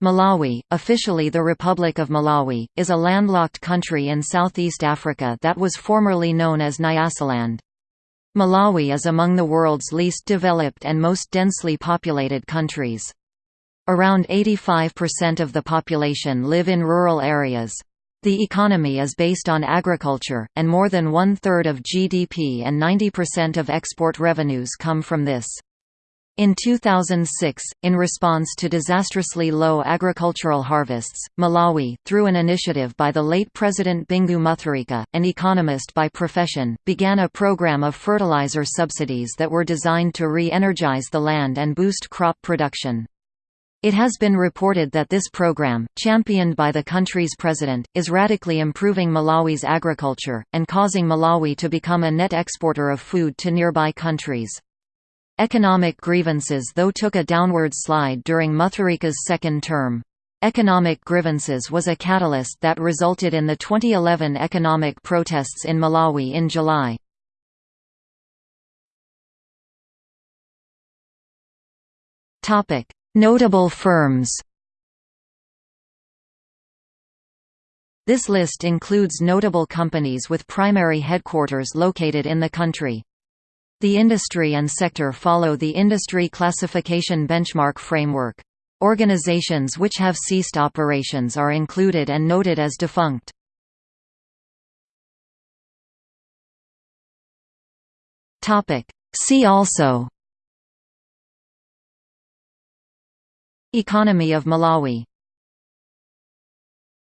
Malawi, officially the Republic of Malawi, is a landlocked country in southeast Africa that was formerly known as Nyasaland. Malawi is among the world's least developed and most densely populated countries. Around 85% of the population live in rural areas. The economy is based on agriculture, and more than one-third of GDP and 90% of export revenues come from this. In 2006, in response to disastrously low agricultural harvests, Malawi, through an initiative by the late President Bingu Mutharika, an economist by profession, began a program of fertilizer subsidies that were designed to re-energize the land and boost crop production. It has been reported that this program, championed by the country's president, is radically improving Malawi's agriculture, and causing Malawi to become a net exporter of food to nearby countries. Economic grievances though took a downward slide during Mutharika's second term. Economic grievances was a catalyst that resulted in the 2011 economic protests in Malawi in July. Notable firms This list includes notable companies with primary headquarters located in the country. The industry and sector follow the Industry Classification Benchmark Framework. Organizations which have ceased operations are included and noted as defunct. See also Economy of Malawi